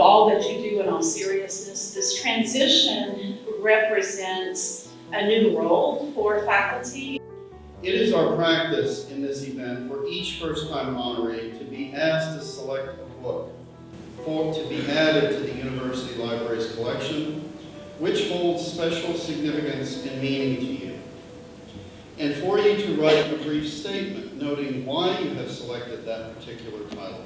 all that you do in all seriousness. This transition represents a new role for faculty. It is our practice in this event for each first-time honoree to be asked to select a book for, to be added to the university library's collection, which holds special significance and meaning to you. And for you to write a brief statement noting why you have selected that particular title.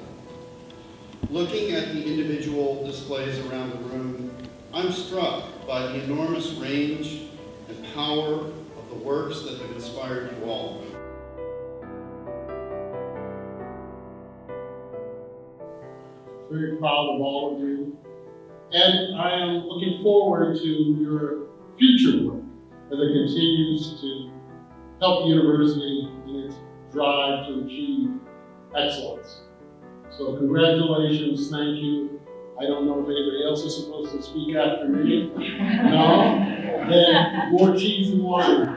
Looking at the individual displays around the room, I'm struck by the enormous range and power of the works that have inspired you all. very proud of all of you. And I am looking forward to your future work as it continues to help the university in its drive to achieve excellence. So congratulations, thank you. I don't know if anybody else is supposed to speak after me. No? Then more cheese and wine.